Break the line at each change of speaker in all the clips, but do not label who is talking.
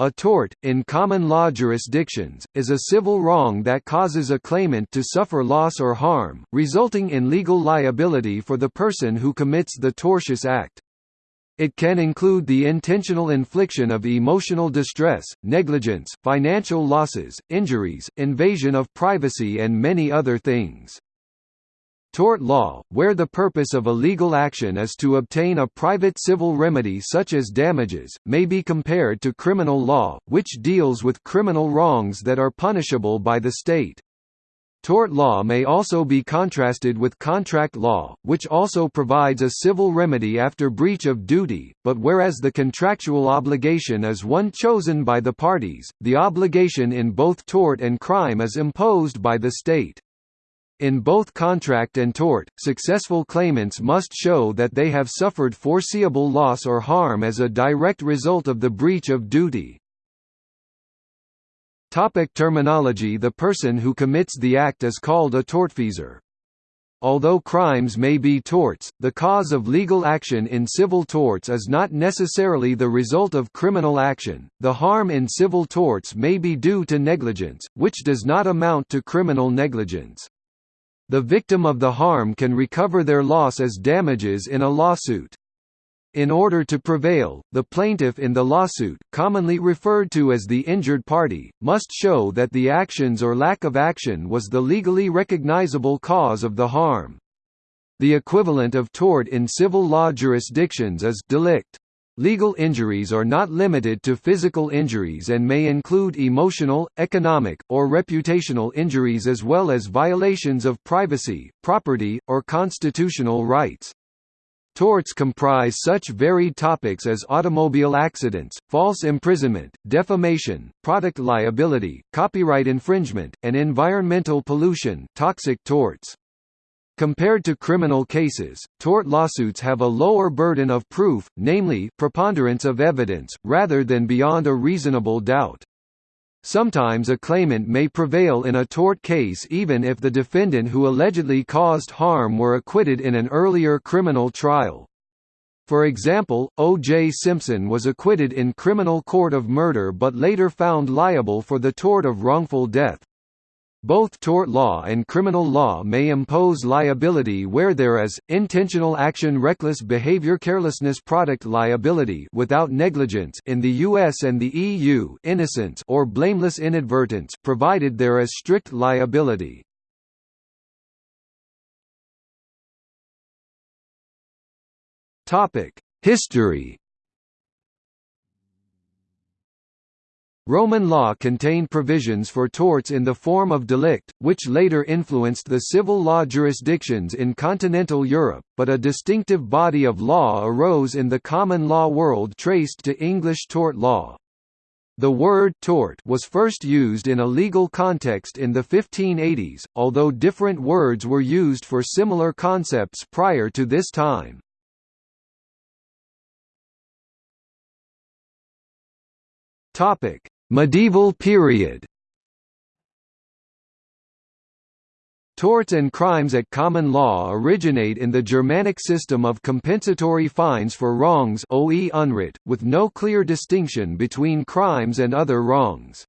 A tort, in common law jurisdictions, is a civil wrong that causes a claimant to suffer loss or harm, resulting in legal liability for the person who commits the tortious act. It can include the intentional infliction of emotional distress, negligence, financial losses, injuries, invasion of privacy and many other things. Tort law, where the purpose of a legal action is to obtain a private civil remedy such as damages, may be compared to criminal law, which deals with criminal wrongs that are punishable by the state. Tort law may also be contrasted with contract law, which also provides a civil remedy after breach of duty, but whereas the contractual obligation is one chosen by the parties, the obligation in both tort and crime is imposed by the state. In both contract and tort, successful claimants must show that they have suffered foreseeable loss or harm as a direct result of the breach of duty. Topic terminology The person who commits the act is called a tortfeasor. Although crimes may be torts, the cause of legal action in civil torts is not necessarily the result of criminal action. The harm in civil torts may be due to negligence, which does not amount to criminal negligence. The victim of the harm can recover their loss as damages in a lawsuit. In order to prevail, the plaintiff in the lawsuit, commonly referred to as the injured party, must show that the actions or lack of action was the legally recognizable cause of the harm. The equivalent of tort in civil law jurisdictions is delict. Legal injuries are not limited to physical injuries and may include emotional, economic, or reputational injuries as well as violations of privacy, property, or constitutional rights. Torts comprise such varied topics as automobile accidents, false imprisonment, defamation, product liability, copyright infringement, and environmental pollution toxic torts. Compared to criminal cases, tort lawsuits have a lower burden of proof, namely, preponderance of evidence, rather than beyond a reasonable doubt. Sometimes a claimant may prevail in a tort case even if the defendant who allegedly caused harm were acquitted in an earlier criminal trial. For example, O.J. Simpson was acquitted in criminal court of murder but later found liable for the tort of wrongful death. Both tort law and criminal law may impose liability where there is intentional action reckless behavior carelessness product liability without negligence in the US and the EU innocence or blameless inadvertence provided there is strict liability. History Roman law contained provisions for torts in the form of delict, which later influenced the civil law jurisdictions in continental Europe, but a distinctive body of law arose in the common law world traced to English tort law. The word tort was first used in a legal context in the 1580s, although different words were used for similar concepts prior to this time. Topic: Medieval period Torts and crimes at common law originate in the Germanic system of compensatory fines for wrongs with no clear distinction between crimes and other wrongs.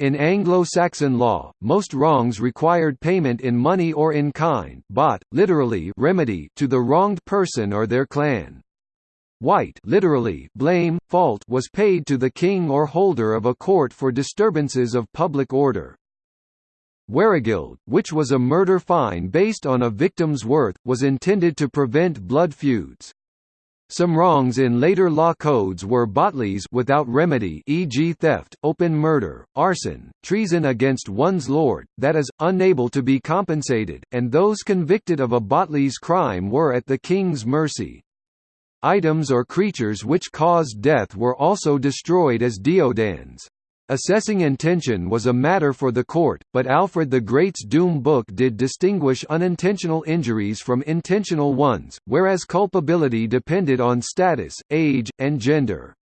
In Anglo-Saxon law, most wrongs required payment in money or in kind bot, literally remedy to the wronged person or their clan. Wite literally blame, fault was paid to the king or holder of a court for disturbances of public order. Werigild, which was a murder fine based on a victim's worth, was intended to prevent blood feuds. Some wrongs in later law codes were botleas without remedy e.g. theft, open murder, arson, treason against one's lord, that is, unable to be compensated, and those convicted of a botleas crime were at the king's mercy. Items or creatures which caused death were also destroyed as deodands. Assessing intention was a matter for the court, but Alfred the Great's Doom Book did distinguish unintentional injuries from intentional ones, whereas culpability depended on status, age, and gender.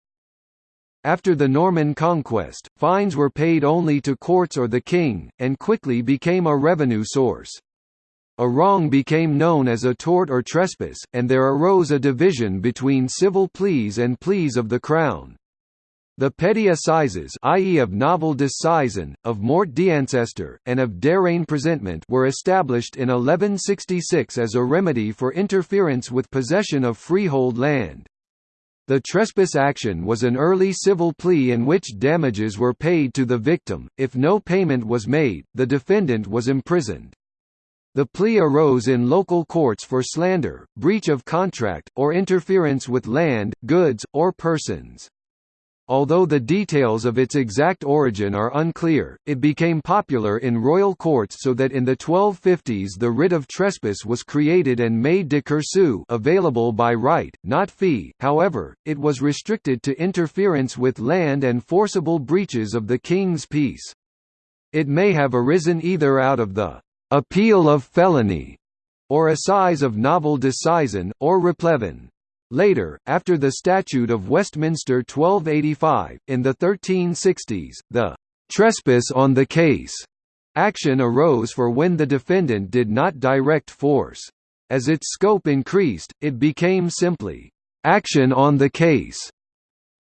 After the Norman conquest, fines were paid only to courts or the king, and quickly became a revenue source. A wrong became known as a tort or trespass, and there arose a division between civil pleas and pleas of the Crown. The petty assizes i.e. of novel disseisin, of mort d'ancestor, and of darrein presentment were established in 1166 as a remedy for interference with possession of freehold land. The trespass action was an early civil plea in which damages were paid to the victim, if no payment was made, the defendant was imprisoned. The plea arose in local courts for slander, breach of contract, or interference with land, goods, or persons. Although the details of its exact origin are unclear, it became popular in royal courts so that in the 1250s the writ of trespass was created and made de cursu available by right, not fee, however, it was restricted to interference with land and forcible breaches of the king's peace. It may have arisen either out of the «appeal of felony» or assize of novel disseisin, or replevin. Later, after the Statute of Westminster 1285, in the 1360s, the «trespass on the case» action arose for when the defendant did not direct force. As its scope increased, it became simply «action on the case»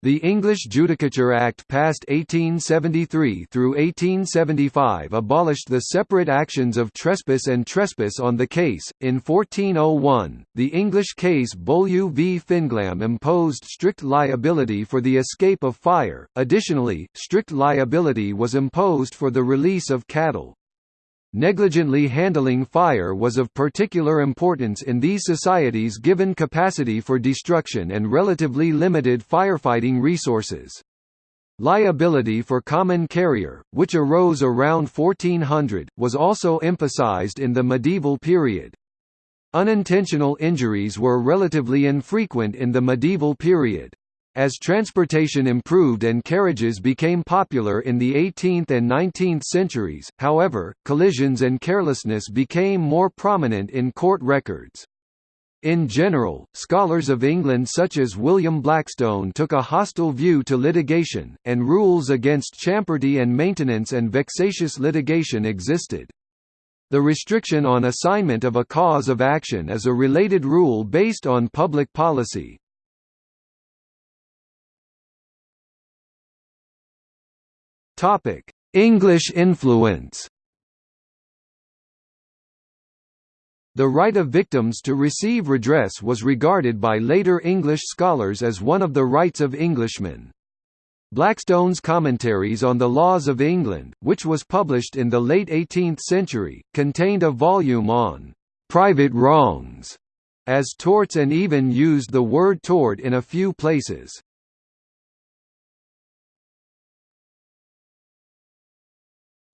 The English Judicature Act passed 1873 through 1875 abolished the separate actions of trespass and trespass on the case. In 1401, the English case Beaulieu v Finglam imposed strict liability for the escape of fire. Additionally, strict liability was imposed for the release of cattle. Negligently handling fire was of particular importance in these societies given capacity for destruction and relatively limited firefighting resources. Liability for common carrier, which arose around 1400, was also emphasized in the medieval period. Unintentional injuries were relatively infrequent in the medieval period. As transportation improved and carriages became popular in the 18th and 19th centuries, however, collisions and carelessness became more prominent in court records. In general, scholars of England such as William Blackstone took a hostile view to litigation, and rules against champerty and maintenance and vexatious litigation existed. The restriction on assignment of a cause of action is a related rule based on public policy. Topic: English influence. The right of victims to receive redress was regarded by later English scholars as one of the rights of Englishmen. Blackstone's Commentaries on the Laws of England, which was published in the late 18th century, contained a volume on «private wrongs» as torts and even used the word tort in a few places.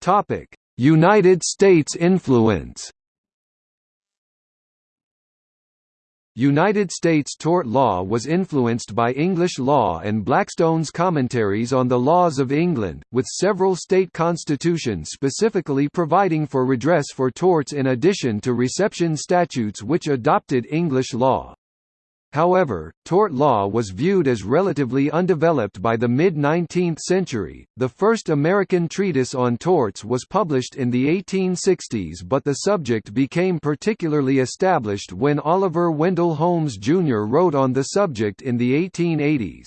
Topic: United States influence. United States tort law was influenced by English law and Blackstone's commentaries on the laws of England, with several state constitutions specifically providing for redress for torts in addition to reception statutes which adopted English law. However, tort law was viewed as relatively undeveloped by the mid-19th century. The first American treatise on torts was published in the 1860s but the subject became particularly established when Oliver Wendell Holmes Jr. wrote on the subject in the 1880s.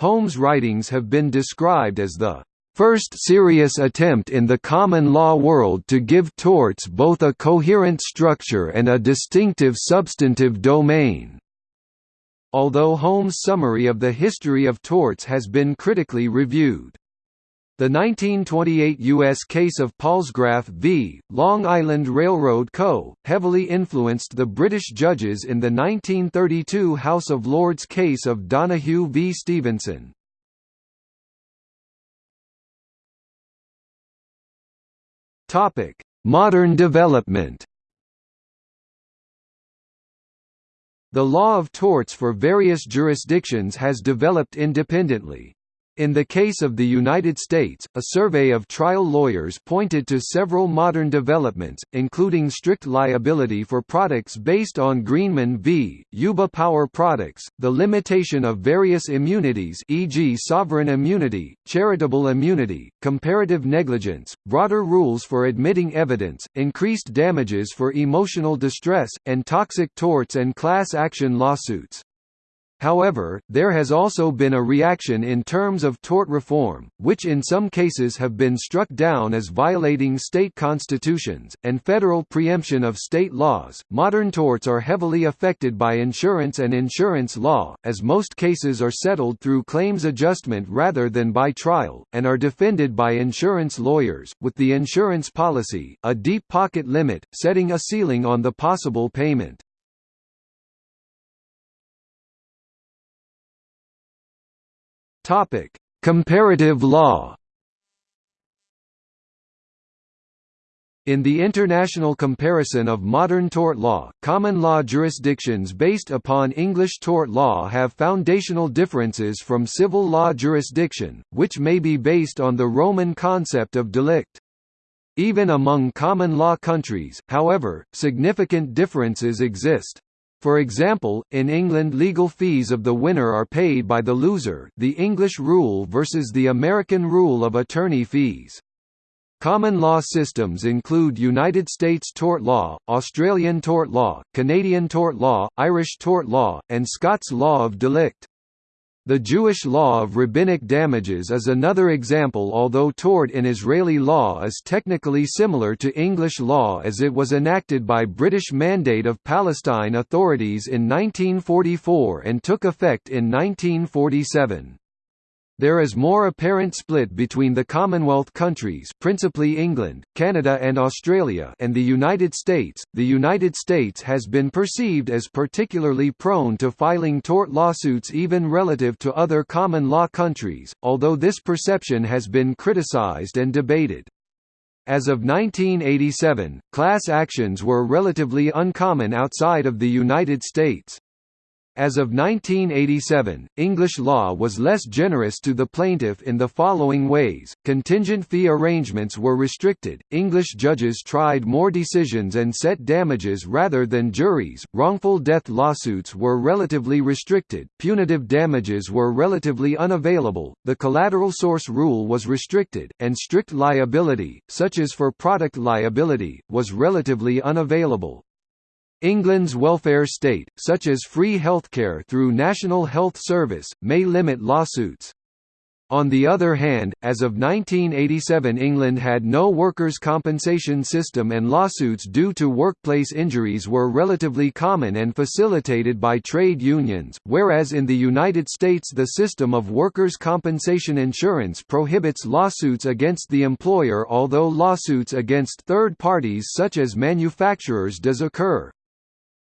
Holmes' writings have been described as the first serious attempt in the common law world to give torts both a coherent structure and a distinctive substantive domain. Although Holmes' summary of the history of torts has been critically reviewed. The 1928 U.S. case of Palsgraf v. Long Island Railroad Co., heavily influenced the British judges in the 1932 House of Lords case of Donoghue v. Stevenson. Modern development The law of torts for various jurisdictions has developed independently. In the case of the United States, a survey of trial lawyers pointed to several modern developments, including strict liability for products based on Greenman v. Yuba Power Products, the limitation of various immunities e.g. sovereign immunity, charitable immunity, comparative negligence, broader rules for admitting evidence, increased damages for emotional distress, and toxic torts and class action lawsuits. However, there has also been a reaction in terms of tort reform, which in some cases have been struck down as violating state constitutions, and federal preemption of state laws. Modern torts are heavily affected by insurance and insurance law, as most cases are settled through claims adjustment rather than by trial, and are defended by insurance lawyers, with the insurance policy, a deep pocket limit, setting a ceiling on the possible payment. Topic: Comparative law. In the international comparison of modern tort law, common law jurisdictions based upon English tort law have foundational differences from civil law jurisdiction, which may be based on the Roman concept of delict. Even among common law countries, however, significant differences exist. For example, in England legal fees of the winner are paid by the loser the English rule versus the American rule of attorney fees. Common law systems include United States tort law, Australian tort law, Canadian tort law, Irish tort law, and Scots law of delict. The Jewish law of rabbinic damages is another example although tort in Israeli law is technically similar to English law as it was enacted by British Mandate of Palestine authorities in 1944 and took effect in 1947. There is more apparent split between the Commonwealth countries, principally England, Canada and Australia, and the United States. The United States has been perceived as particularly prone to filing tort lawsuits even relative to other common law countries, although this perception has been criticized and debated. As of 1987, class actions were relatively uncommon outside of the United States. As of 1987, English law was less generous to the plaintiff in the following ways, contingent fee arrangements were restricted, English judges tried more decisions and set damages rather than juries, wrongful death lawsuits were relatively restricted, punitive damages were relatively unavailable, the collateral source rule was restricted, and strict liability, such as for product liability, was relatively unavailable. England's welfare state, such as free healthcare through National Health Service, may limit lawsuits. On the other hand, as of 1987 England had no workers' compensation system and lawsuits due to workplace injuries were relatively common and facilitated by trade unions, whereas in the United States the system of workers' compensation insurance prohibits lawsuits against the employer although lawsuits against third parties such as manufacturers does occur.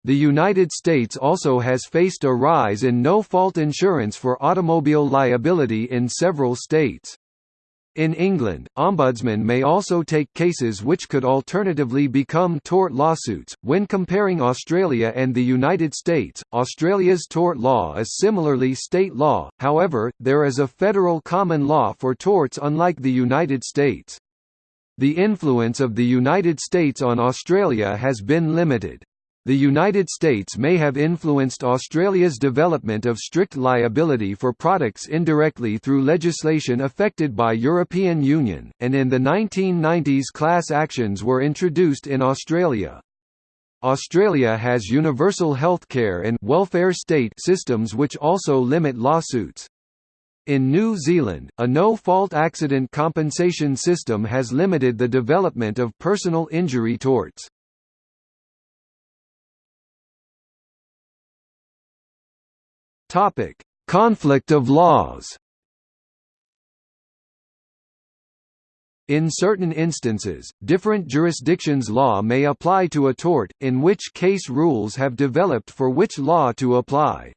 The United States also has faced a rise in no-fault insurance for automobile liability in several states. In England, ombudsmen may also take cases which could alternatively become tort lawsuits. When comparing Australia and the United States, Australia's tort law is similarly state law, however, there is a federal common law for torts unlike the United States. The influence of the United States on Australia has been limited. The United States may have influenced Australia's development of strict liability for products indirectly through legislation affected by European Union, and in the 1990s class actions were introduced in Australia. Australia has universal healthcare and welfare state systems which also limit lawsuits. In New Zealand, a no-fault accident compensation system has limited the development of personal injury torts. Topic: Conflict of laws. In certain instances, different jurisdictions' law may apply to a tort, in which case rules have developed for which law to apply.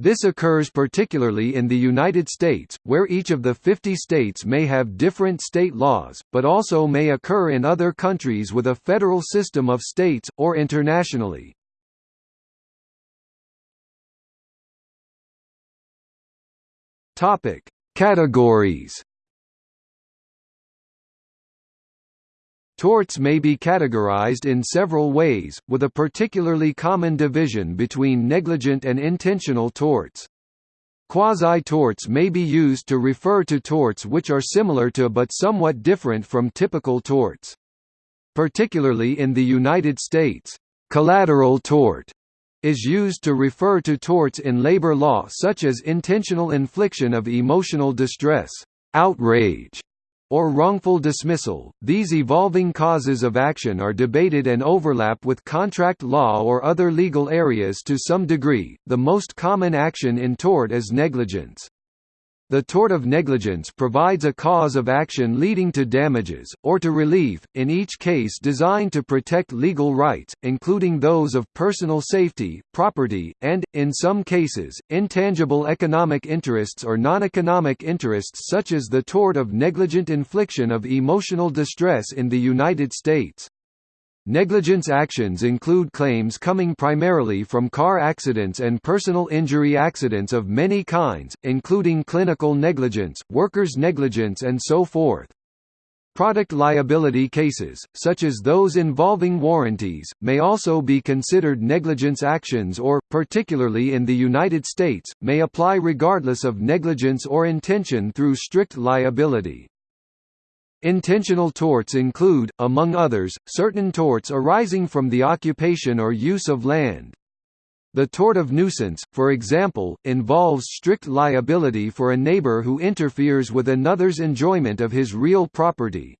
This occurs particularly in the United States, where each of the 50 states may have different state laws, but also may occur in other countries with a federal system of states, or internationally. Topic: Categories. Torts may be categorized in several ways, with a particularly common division between negligent and intentional torts. Quasi-torts may be used to refer to torts which are similar to but somewhat different from typical torts. Particularly in the United States, collateral tort is used to refer to torts in labor law such as intentional infliction of emotional distress, outrage, or wrongful dismissal. These evolving causes of action are debated and overlap with contract law or other legal areas to some degree. The most common action in tort is negligence. The tort of negligence provides a cause of action leading to damages, or to relief, in each case designed to protect legal rights, including those of personal safety, property, and, in some cases, intangible economic interests or non-economic interests such as the tort of negligent infliction of emotional distress in the United States. Negligence actions include claims coming primarily from car accidents and personal injury accidents of many kinds, including clinical negligence, workers' negligence and so forth. Product liability cases, such as those involving warranties, may also be considered negligence actions or, particularly in the United States, may apply regardless of negligence or intention through strict liability. Intentional torts include, among others, certain torts arising from the occupation or use of land. The tort of nuisance, for example, involves strict liability for a neighbor who interferes with another's enjoyment of his real property.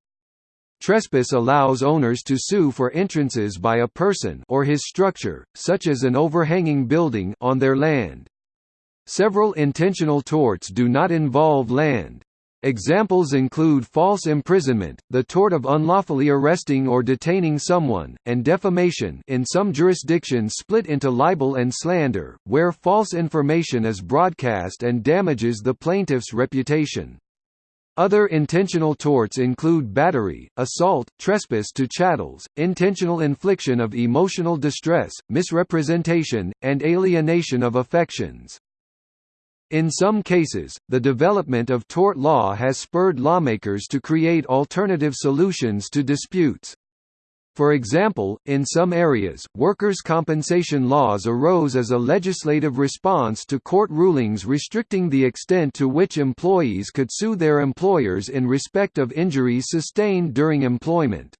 Trespass allows owners to sue for entrances by a person or his structure, such as an overhanging building, on their land. Several intentional torts do not involve land. Examples include false imprisonment, the tort of unlawfully arresting or detaining someone, and defamation in some jurisdictions split into libel and slander, where false information is broadcast and damages the plaintiff's reputation. Other intentional torts include battery, assault, trespass to chattels, intentional infliction of emotional distress, misrepresentation, and alienation of affections. In some cases, the development of tort law has spurred lawmakers to create alternative solutions to disputes. For example, in some areas, workers' compensation laws arose as a legislative response to court rulings restricting the extent to which employees could sue their employers in respect of injuries sustained during employment.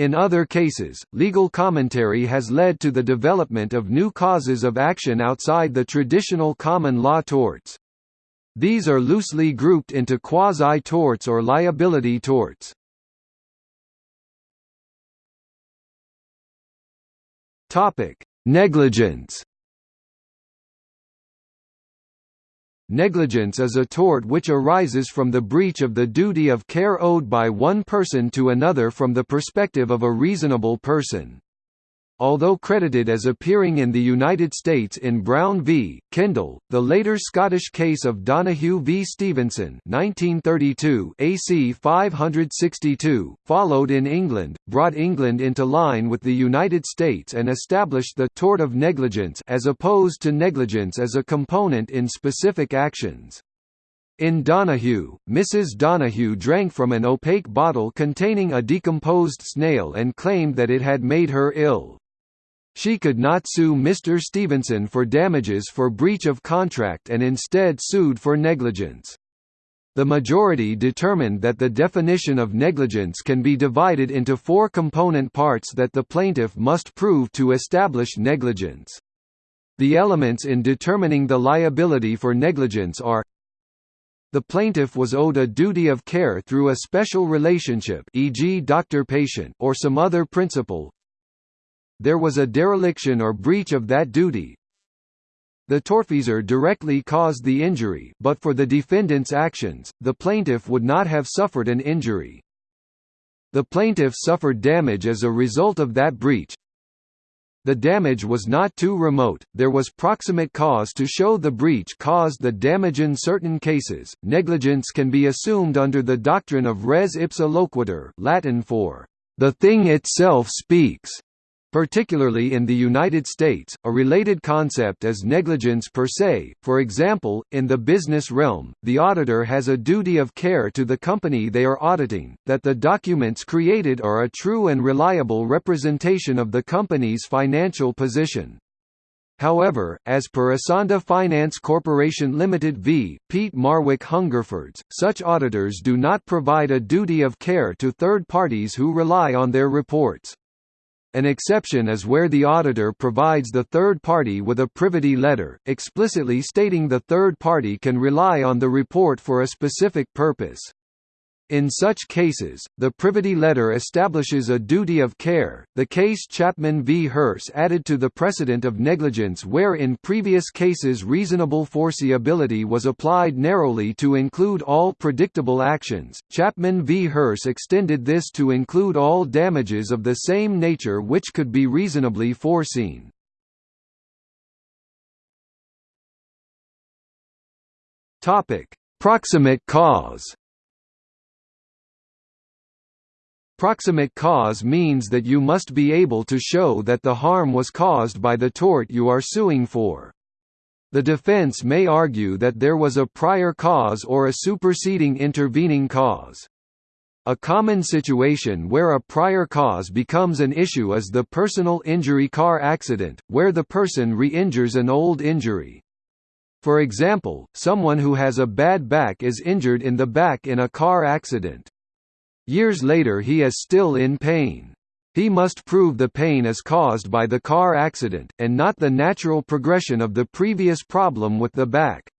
In other cases, legal commentary has led to the development of new causes of action outside the traditional common law torts. These are loosely grouped into quasi-torts or liability torts. Negligence Negligence is a tort which arises from the breach of the duty of care owed by one person to another from the perspective of a reasonable person. Although credited as appearing in the United States in Brown v. Kendall, the later Scottish case of Donoghue v. Stevenson 1932 AC 562, followed in England, brought England into line with the United States and established the «tort of negligence» as opposed to negligence as a component in specific actions. In Donoghue, Mrs. Donoghue drank from an opaque bottle containing a decomposed snail and claimed that it had made her ill. She could not sue Mr. Stevenson for damages for breach of contract and instead sued for negligence. The majority determined that the definition of negligence can be divided into four component parts that the plaintiff must prove to establish negligence. The elements in determining the liability for negligence are the plaintiff was owed a duty of care through a special relationship e.g. doctor-patient or some other principle there was a dereliction or breach of that duty. The tortfeasor directly caused the injury but for the defendant's actions, the plaintiff would not have suffered an injury. The plaintiff suffered damage as a result of that breach. The damage was not too remote, there was proximate cause to show the breach caused the damage in certain cases. Negligence can be assumed under the doctrine of res ipsa loquitur Latin for, the thing itself speaks. Particularly in the United States, a related concept is negligence per se. For example, in the business realm, the auditor has a duty of care to the company they are auditing, that the documents created are a true and reliable representation of the company's financial position. However, as per Esanda Finance Corporation Limited v. Peat Marwick Hungerfords, such auditors do not provide a duty of care to third parties who rely on their reports. An exception is where the auditor provides the third party with a privity letter, explicitly stating the third party can rely on the report for a specific purpose. In such cases, the privity letter establishes a duty of care. The case Chapman v. Hearst added to the precedent of negligence where in previous cases reasonable foreseeability was applied narrowly to include all predictable actions. Chapman v. Hearst extended this to include all damages of the same nature which could be reasonably foreseen. Topic: Proximate cause. Proximate cause means that you must be able to show that the harm was caused by the tort you are suing for. The defense may argue that there was a prior cause or a superseding intervening cause. A common situation where a prior cause becomes an issue is the personal injury car accident, where the person re-injures an old injury. For example, someone who has a bad back is injured in the back in a car accident. Years later he is still in pain. He must prove the pain is caused by the car accident, and not the natural progression of the previous problem with the back.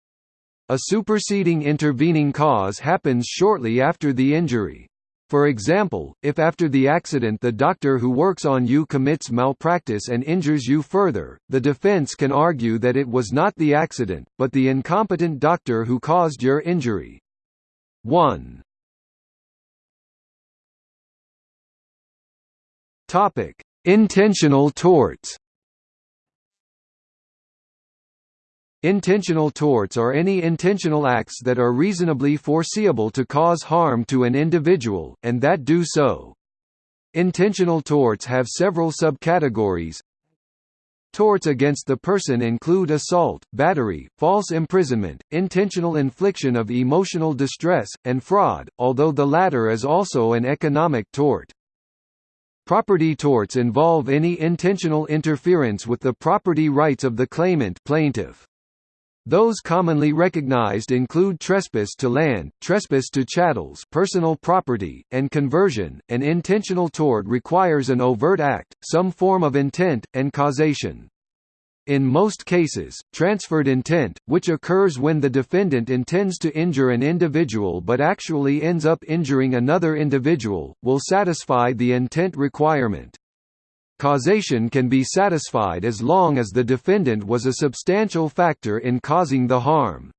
A superseding intervening cause happens shortly after the injury. For example, if after the accident the doctor who works on you commits malpractice and injures you further, the defense can argue that it was not the accident, but the incompetent doctor who caused your injury. 1. Topic: Intentional torts. Intentional torts are any intentional acts that are reasonably foreseeable to cause harm to an individual, and that do so. Intentional torts have several subcategories. Torts against the person include assault, battery, false imprisonment, intentional infliction of emotional distress, and fraud, although the latter is also an economic tort. Property torts involve any intentional interference with the property rights of the claimant plaintiff. Those commonly recognized include trespass to land, trespass to chattels personal property, and conversion. An intentional tort requires an overt act, some form of intent, and causation. In most cases, transferred intent, which occurs when the defendant intends to injure an individual but actually ends up injuring another individual, will satisfy the intent requirement. Causation can be satisfied as long as the defendant was a substantial factor in causing the harm.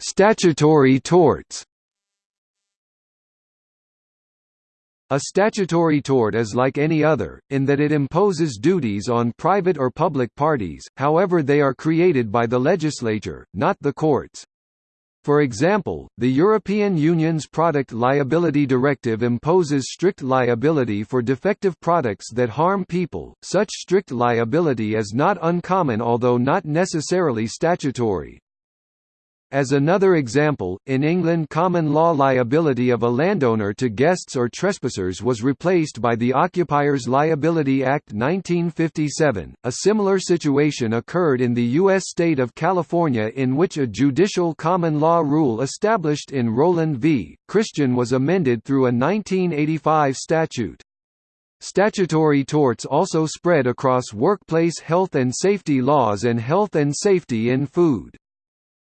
Statutory torts A statutory tort is like any other, in that it imposes duties on private or public parties, however they are created by the legislature, not the courts. For example, the European Union's Product Liability Directive imposes strict liability for defective products that harm people. Such strict liability is not uncommon although not necessarily statutory. As another example, in England common law liability of a landowner to guests or trespassers was replaced by the Occupiers Liability Act 1957. A similar situation occurred in the U.S. state of California in which a judicial common law rule established in Rowland v. Christian was amended through a 1985 statute. Statutory torts also spread across workplace health and safety laws and health and safety in food.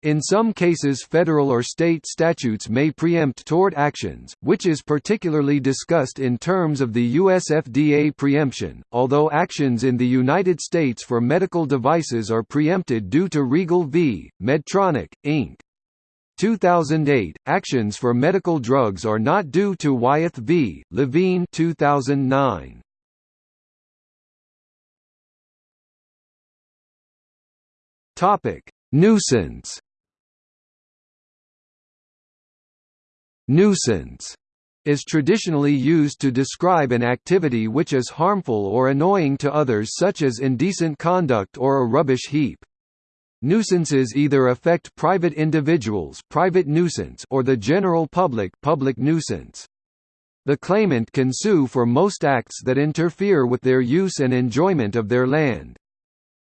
In some cases federal or state statutes may preempt tort actions, which is particularly discussed in terms of the US FDA preemption, although actions in the United States for medical devices are preempted due to Riegel v. Medtronic, Inc. 2008, actions for medical drugs are not due to Wyeth v. Levine 2009. Topic: Nuisance Nuisance is traditionally used to describe an activity which is harmful or annoying to others such as indecent conduct or a rubbish heap. Nuisances either affect private individuals private nuisance or the general public public nuisance. The claimant can sue for most acts that interfere with their use and enjoyment of their land.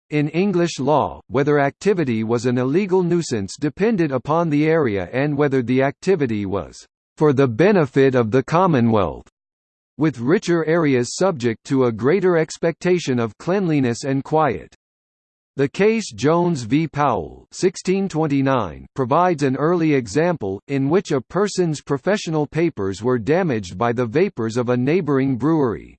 In English law, whether activity was an illegal nuisance depended upon the area and whether the activity was "...for the benefit of the Commonwealth." with richer areas subject to a greater expectation of cleanliness and quiet. The case Jones v. Powell 1629 provides an early example, in which a person's professional papers were damaged by the vapors of a neighboring brewery.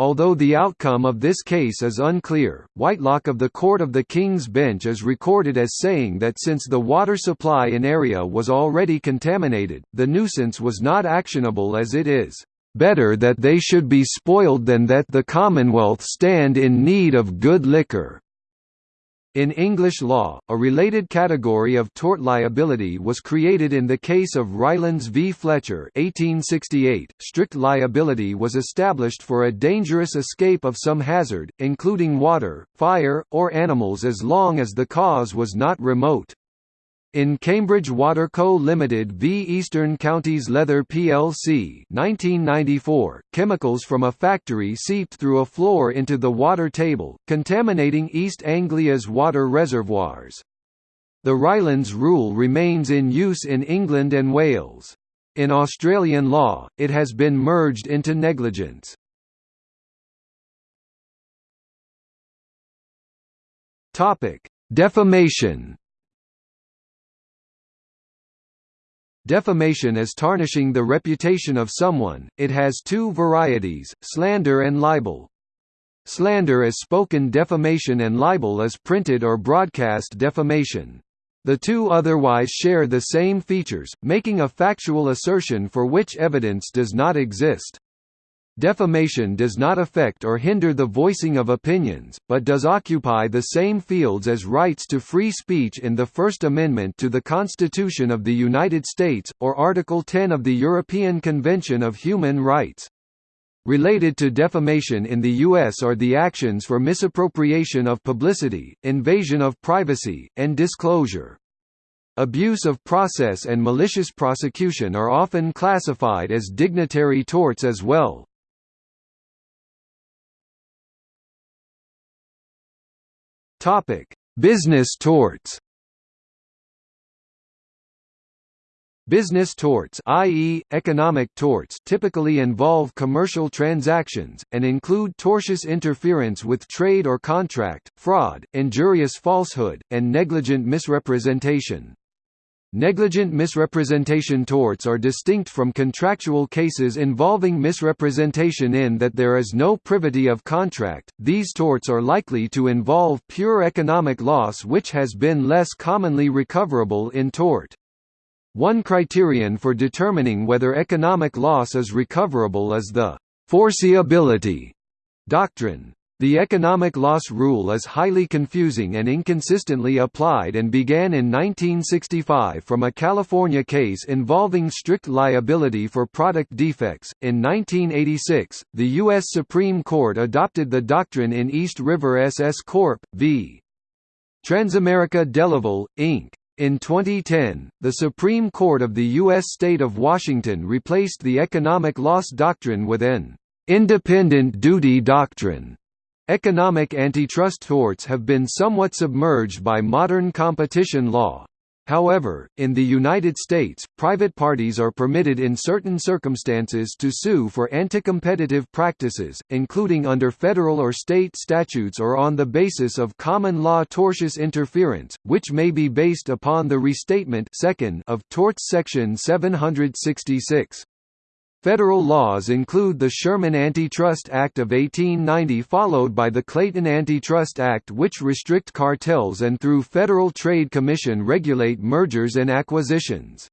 Although the outcome of this case is unclear, Whitelock of the Court of the King's Bench is recorded as saying that since the water supply in area was already contaminated, the nuisance was not actionable as it is better that they should be spoiled than that the Commonwealth stand in need of good liquor." In English law, a related category of tort liability was created in the case of Rylands v. Fletcher 1868. .Strict liability was established for a dangerous escape of some hazard, including water, fire, or animals as long as the cause was not remote. In Cambridge Water Co Limited v Eastern Counties Leather plc 1994, chemicals from a factory seeped through a floor into the water table, contaminating East Anglia's water reservoirs. The Rylands rule remains in use in England and Wales. In Australian law, it has been merged into negligence. Defamation Defamation is tarnishing the reputation of someone, it has two varieties, slander and libel. Slander is spoken defamation and libel is printed or broadcast defamation. The two otherwise share the same features, making a factual assertion for which evidence does not exist. Defamation does not affect or hinder the voicing of opinions, but does occupy the same fields as rights to free speech in the First Amendment to the Constitution of the United States, or Article 10 of the European Convention of Human Rights. Related to defamation in the U.S. are the actions for misappropriation of publicity, invasion of privacy, and disclosure. Abuse of process and malicious prosecution are often classified as dignitary torts as well. Topic: Business torts. Business torts i.e., economic torts typically involve commercial transactions, and include tortious interference with trade or contract, fraud, injurious falsehood, and negligent misrepresentation. Negligent misrepresentation torts are distinct from contractual cases involving misrepresentation in that there is no privity of contract. These torts are likely to involve pure economic loss which has been less commonly recoverable in tort. One criterion for determining whether economic loss is recoverable is the foreseeability doctrine. The economic loss rule is highly confusing and inconsistently applied and began in 1965 from a California case involving strict liability for product defects. In 1986, the U.S. Supreme Court adopted the doctrine in East River SS Corp. v. Transamerica Delaval, Inc. In 2010, the Supreme Court of the U.S. state of Washington replaced the economic loss doctrine with an independent duty doctrine Economic antitrust torts have been somewhat submerged by modern competition law. However, in the United States, private parties are permitted in certain circumstances to sue for anti-competitive practices, including under federal or state statutes or on the basis of common law tortious interference, which may be based upon the restatement second of torts section 766. Federal laws include the Sherman Antitrust Act of 1890 followed by the Clayton Antitrust Act which restrict cartels and through Federal Trade Commission regulate mergers and acquisitions.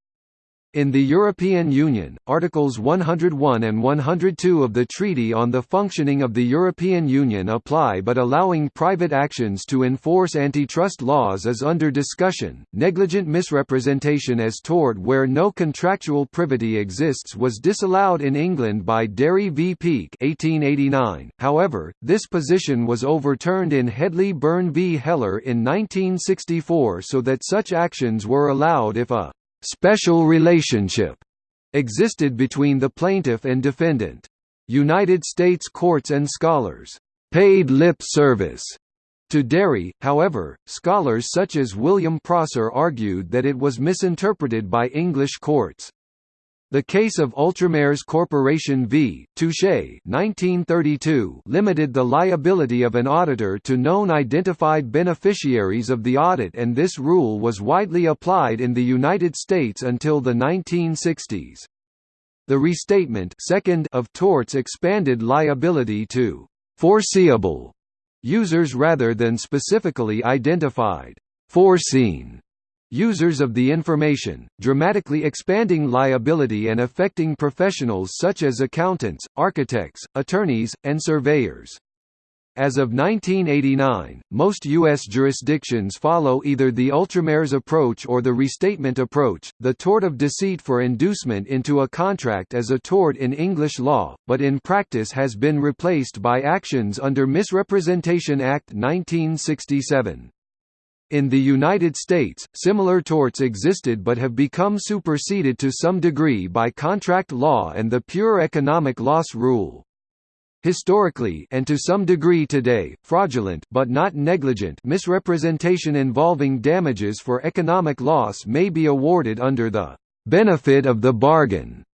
In the European Union, Articles 101 and 102 of the Treaty on the Functioning of the European Union apply but allowing private actions to enforce antitrust laws is under discussion. Negligent misrepresentation as tort where no contractual privity exists was disallowed in England by Derry v Peek 1889. However, this position was overturned in Hedley Byrne v Heller in 1964 so that such actions were allowed if a special relationship existed between the plaintiff and defendant. United States courts and scholars paid lip service to Derry, however, scholars such as William Prosser argued that it was misinterpreted by English courts. The case of Ultramares Corporation v. Touche 1932 limited the liability of an auditor to known identified beneficiaries of the audit and this rule was widely applied in the United States until the 1960s. The restatement second of torts expanded liability to «foreseeable» users rather than specifically identified «foreseen» users of the information, dramatically expanding liability and affecting professionals such as accountants, architects, attorneys, and surveyors. As of 1989, most U.S. jurisdictions follow either the Ultramares approach or the restatement approach. The tort of deceit for inducement into a contract as a tort in English law, but in practice has been replaced by actions under Misrepresentation Act 1967. In the United States, similar torts existed but have become superseded to some degree by contract law and the pure economic loss rule. Historically and to some degree today, fraudulent but not negligent misrepresentation involving damages for economic loss may be awarded under the benefit of the bargain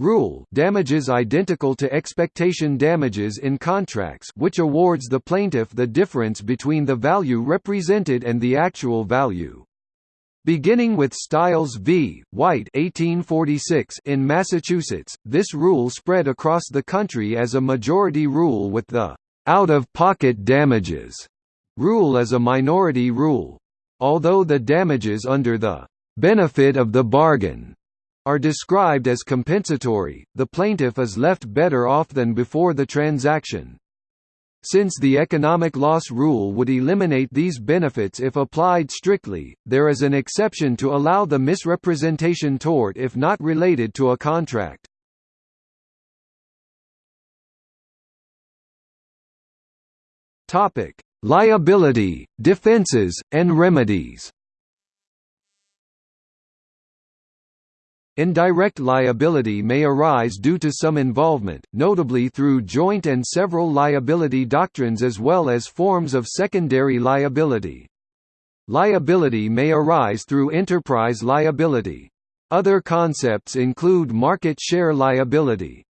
rule damages identical to expectation damages in contracts which awards the plaintiff the difference between the value represented and the actual value. Beginning with Stiles v. White 1846 in Massachusetts, this rule spread across the country as a majority rule with the «out-of-pocket damages» rule as a minority rule. Although the damages under the «benefit of the bargain» are described as compensatory, the plaintiff is left better off than before the transaction. Since the economic loss rule would eliminate these benefits if applied strictly, there is an exception to allow the misrepresentation tort if not related to a contract. Liability, defenses, and remedies. Indirect liability may arise due to some involvement, notably through joint and several liability doctrines as well as forms of secondary liability. Liability may arise through enterprise liability. Other concepts include market share liability.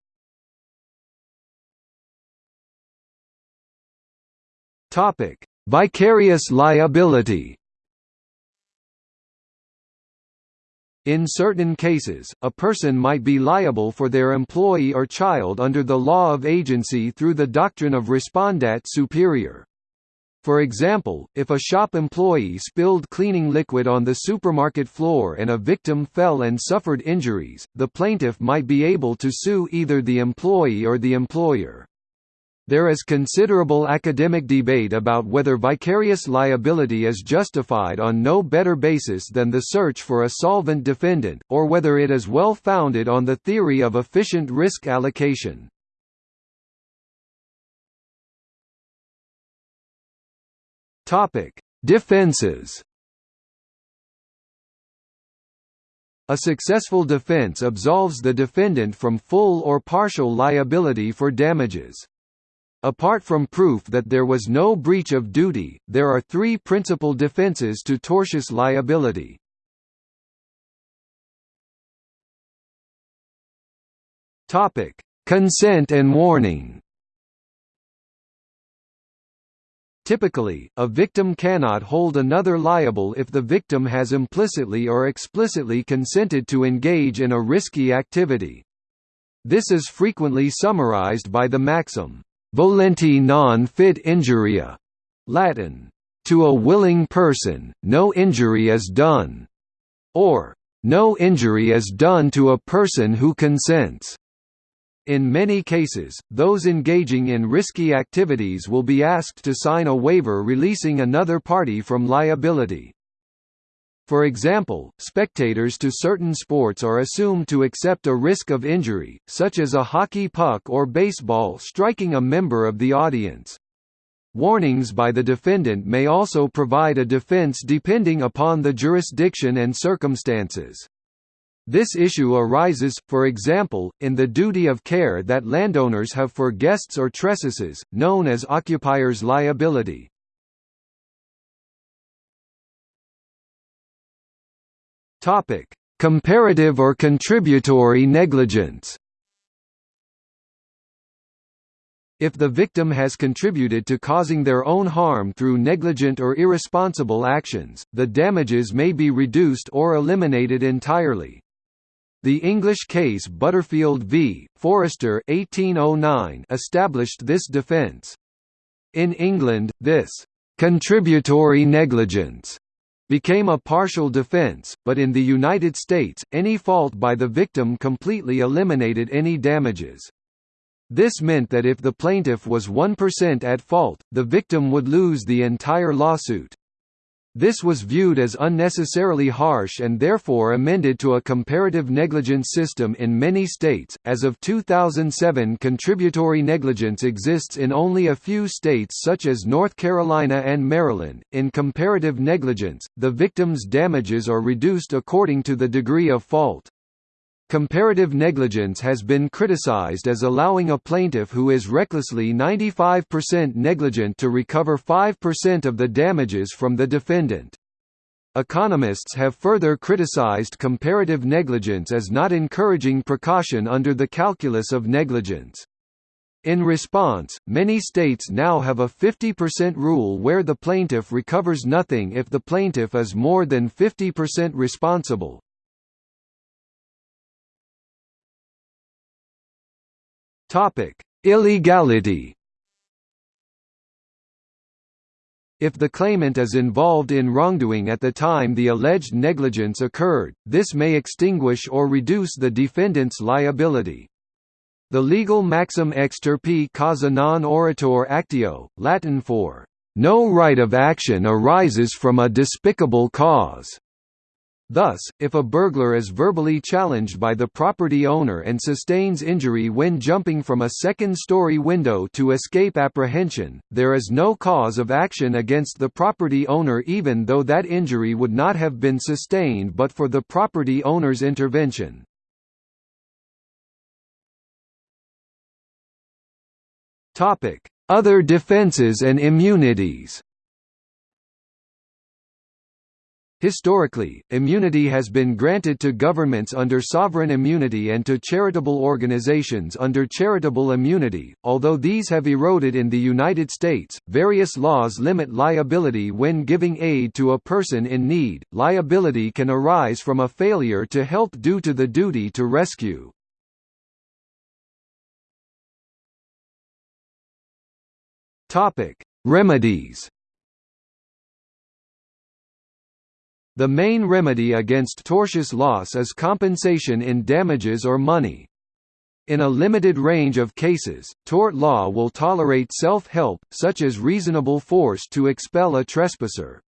Vicarious liability In certain cases, a person might be liable for their employee or child under the law of agency through the doctrine of respondeat superior. For example, if a shop employee spilled cleaning liquid on the supermarket floor and a victim fell and suffered injuries, the plaintiff might be able to sue either the employee or the employer. There is considerable academic debate about whether vicarious liability is justified on no better basis than the search for a solvent defendant, or whether it is well founded on the theory of efficient risk allocation. Defenses A successful defense absolves the defendant from full or partial liability for damages. Apart from proof that there was no breach of duty, there are three principal defenses to tortious liability. Consent and warning Typically, a victim cannot hold another liable if the victim has implicitly or explicitly consented to engage in a risky activity. This is frequently summarized by the maxim, Volenti non fit injuria, Latin, to a willing person, no injury is done, or no injury is done to a person who consents. In many cases, those engaging in risky activities will be asked to sign a waiver releasing another party from liability. For example, spectators to certain sports are assumed to accept a risk of injury, such as a hockey puck or baseball striking a member of the audience. Warnings by the defendant may also provide a defense depending upon the jurisdiction and circumstances. This issue arises, for example, in the duty of care that landowners have for guests or trespassers, known as occupier's liability. Topic: Comparative or contributory negligence If the victim has contributed to causing their own harm through negligent or irresponsible actions, the damages may be reduced or eliminated entirely. The English case Butterfield v. Forrester 1809 established this defence. In England, this «contributory negligence» became a partial defense, but in the United States, any fault by the victim completely eliminated any damages. This meant that if the plaintiff was 1% at fault, the victim would lose the entire lawsuit. This was viewed as unnecessarily harsh and therefore amended to a comparative negligence system in many states. As of 2007, contributory negligence exists in only a few states such as North Carolina and Maryland. In comparative negligence, the victim's damages are reduced according to the degree of fault. Comparative negligence has been criticized as allowing a plaintiff who is recklessly 95% negligent to recover 5% of the damages from the defendant. Economists have further criticized comparative negligence as not encouraging precaution under the calculus of negligence. In response, many states now have a 50% rule where the plaintiff recovers nothing if the plaintiff is more than 50% responsible, Topic: Illegality. If the claimant is involved in wrongdoing at the time the alleged negligence occurred, this may extinguish or reduce the defendant's liability. The legal maxim ex turpi causa non oritur actio, Latin for, "...no right of action arises from a despicable cause." Thus, if a burglar is verbally challenged by the property owner and sustains injury when jumping from a second-story window to escape apprehension, there is no cause of action against the property owner even though that injury would not have been sustained but for the property owner's intervention. Other defenses and immunities Historically, immunity has been granted to governments under sovereign immunity and to charitable organizations under charitable immunity. Although these have eroded in the United States, various laws limit liability when giving aid to a person in need. Liability can arise from a failure to help due to the duty to rescue. Topic: Remedies The main remedy against tortious loss is compensation in damages or money. In a limited range of cases, tort law will tolerate self-help, such as reasonable force to expel a trespasser.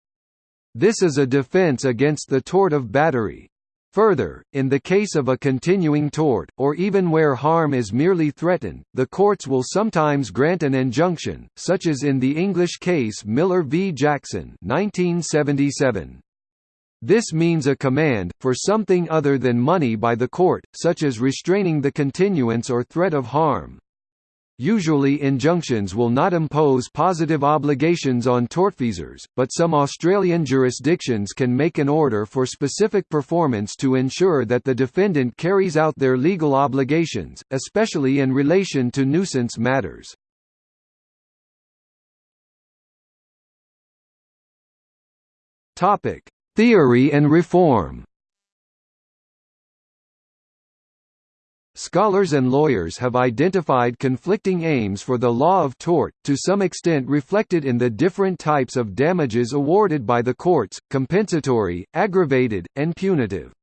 This is a defense against the tort of battery. Further, in the case of a continuing tort, or even where harm is merely threatened, the courts will sometimes grant an injunction, such as in the English case Miller v. Jackson 1977. This means a command, for something other than money by the court, such as restraining the continuance or threat of harm. Usually injunctions will not impose positive obligations on tortfeasors, but some Australian jurisdictions can make an order for specific performance to ensure that the defendant carries out their legal obligations, especially in relation to nuisance matters. Topic: Theory and reform Scholars and lawyers have identified conflicting aims for the law of tort, to some extent reflected in the different types of damages awarded by the courts, compensatory, aggravated, and punitive.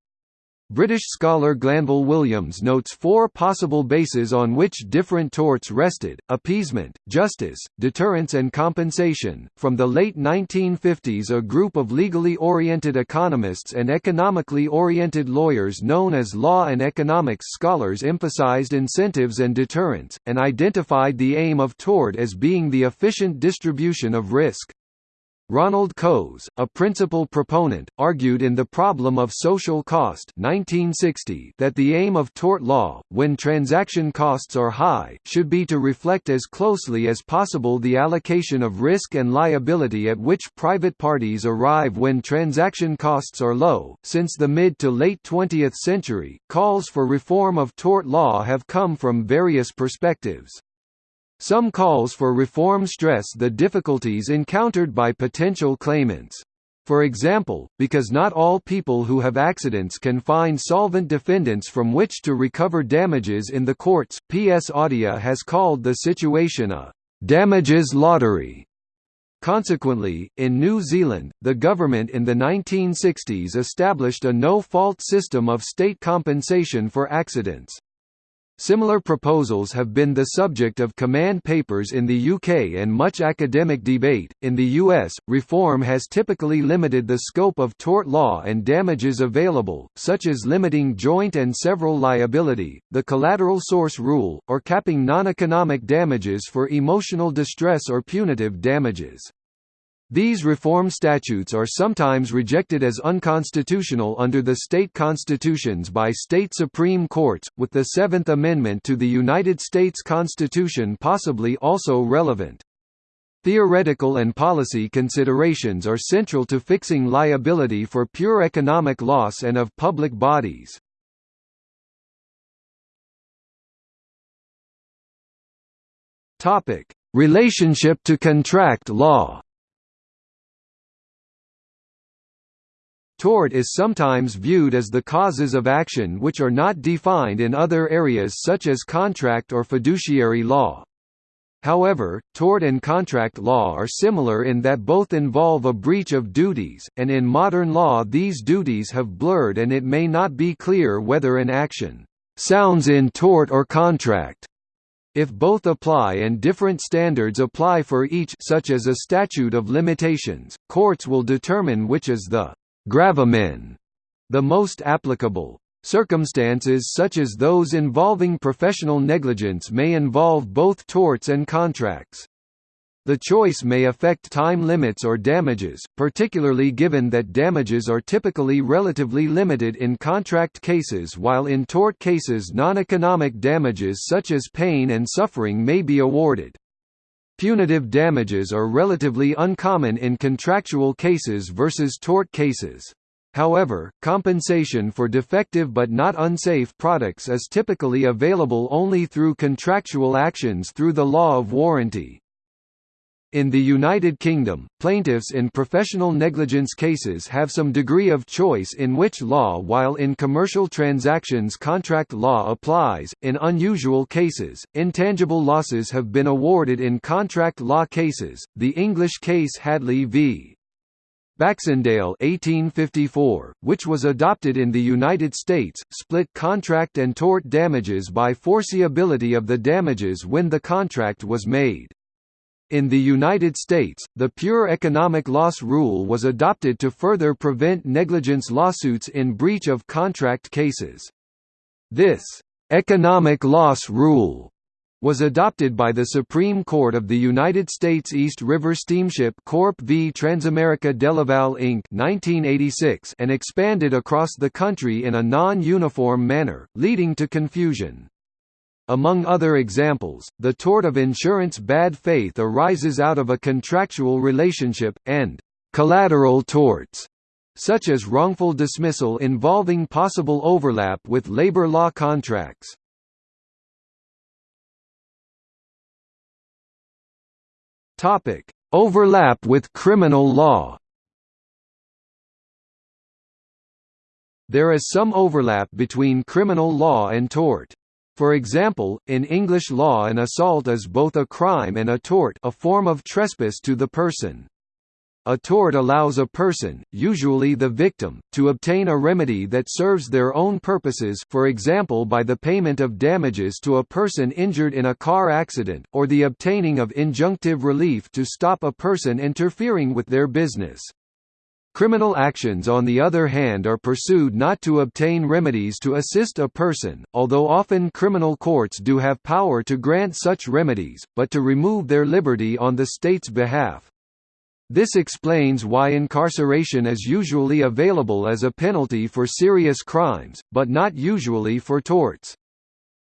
British scholar Glanville Williams notes four possible bases on which different torts rested appeasement, justice, deterrence, and compensation. From the late 1950s, a group of legally oriented economists and economically oriented lawyers known as law and economics scholars emphasized incentives and deterrence, and identified the aim of tort as being the efficient distribution of risk. Ronald Coase, a principal proponent, argued in The Problem of Social Cost 1960 that the aim of tort law, when transaction costs are high, should be to reflect as closely as possible the allocation of risk and liability at which private parties arrive when transaction costs are low. Since the mid to late 20th century, calls for reform of tort law have come from various perspectives. Some calls for reform stress the difficulties encountered by potential claimants. For example, because not all people who have accidents can find solvent defendants from which to recover damages in the courts, PS Atiyah has called the situation a «damages lottery». Consequently, in New Zealand, the government in the 1960s established a no-fault system of state compensation for accidents. Similar proposals have been the subject of command papers in the UK and much academic debate. In the US, reform has typically limited the scope of tort law and damages available, such as limiting joint and several liability, the collateral source rule, or capping non-economic damages for emotional distress or punitive damages. These reform statutes are sometimes rejected as unconstitutional under the state constitutions by state supreme courts, with the Seventh Amendment to the United States Constitution possibly also relevant. Theoretical and policy considerations are central to fixing liability for pure economic loss and of public bodies. Relationship to contract law Tort is sometimes viewed as the causes of action which are not defined in other areas such as contract or fiduciary law. However, tort and contract law are similar in that both involve a breach of duties, and in modern law these duties have blurred and it may not be clear whether an action «sounds in tort or contract» if both apply and different standards apply for each such as a statute of limitations, courts will determine which is the gravamen, the most applicable. Circumstances such as those involving professional negligence may involve both torts and contracts. The choice may affect time limits or damages, particularly given that damages are typically relatively limited in contract cases while in tort cases non-economic damages such as pain and suffering may be awarded. Punitive damages are relatively uncommon in contractual cases versus tort cases. However, compensation for defective but not unsafe products is typically available only through contractual actions through the law of warranty. In the United Kingdom, plaintiffs in professional negligence cases have some degree of choice in which law while in commercial transactions contract law applies. In unusual cases, intangible losses have been awarded in contract law cases. The English case Hadley v. Baxendale 1854, which was adopted in the United States, split contract and tort damages by foreseeability of the damages when the contract was made. In the United States, the pure economic loss rule was adopted to further prevent negligence lawsuits in breach of contract cases. This economic loss rule was adopted by the Supreme Court of the United States East River Steamship Corp v Transamerica Delaval Inc. 1986 and expanded across the country in a non-uniform manner, leading to confusion. Among other examples, the tort of insurance bad faith arises out of a contractual relationship, and collateral torts, such as wrongful dismissal involving possible overlap with labor law contracts. Topic: Overlap with criminal law There is some overlap between criminal law and tort. For example, in English law an assault is both a crime and a tort a form of trespass to the person. A tort allows a person, usually the victim, to obtain a remedy that serves their own purposes for example by the payment of damages to a person injured in a car accident, or the obtaining of injunctive relief to stop a person interfering with their business. Criminal actions on the other hand are pursued not to obtain remedies to assist a person, although often criminal courts do have power to grant such remedies, but to remove their liberty on the state's behalf. This explains why incarceration is usually available as a penalty for serious crimes, but not usually for torts.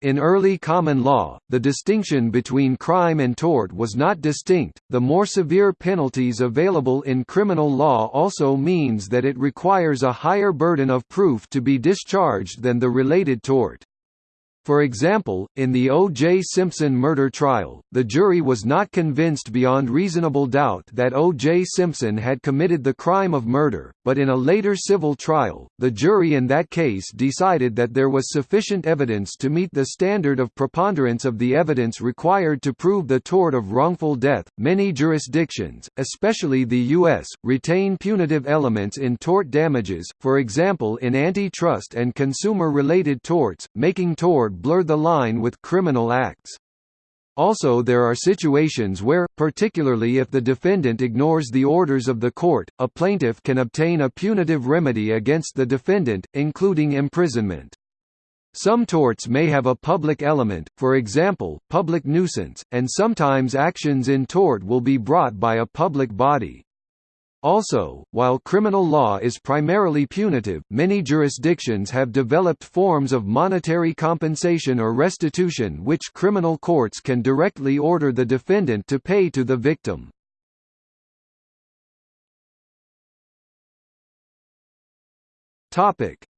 In early common law, the distinction between crime and tort was not distinct. The more severe penalties available in criminal law also means that it requires a higher burden of proof to be discharged than the related tort. For example, in the O.J. Simpson murder trial, the jury was not convinced beyond reasonable doubt that O.J. Simpson had committed the crime of murder, but in a later civil trial, the jury in that case decided that there was sufficient evidence to meet the standard of preponderance of the evidence required to prove the tort of wrongful death. Many jurisdictions, especially the U.S., retain punitive elements in tort damages, for example in antitrust and consumer related torts, making tort blur the line with criminal acts. Also there are situations where, particularly if the defendant ignores the orders of the court, a plaintiff can obtain a punitive remedy against the defendant, including imprisonment. Some torts may have a public element, for example, public nuisance, and sometimes actions in tort will be brought by a public body. Also, while criminal law is primarily punitive, many jurisdictions have developed forms of monetary compensation or restitution which criminal courts can directly order the defendant to pay to the victim.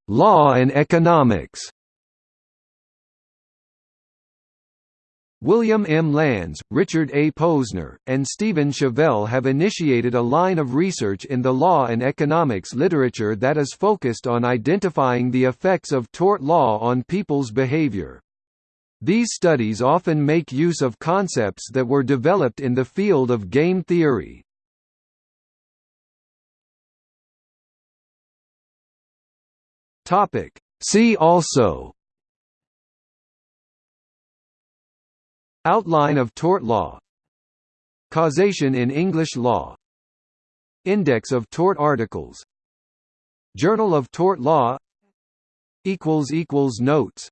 Law and economics William M. Landes, Richard A. Posner, and Steven Shavell have initiated a line of research in the law and economics literature that is focused on identifying the effects of tort law on people's behavior. These studies often make use of concepts that were developed in the field of game theory. See also Outline of tort law. Causation in English law. Index of tort articles. Journal of Tort Law. Notes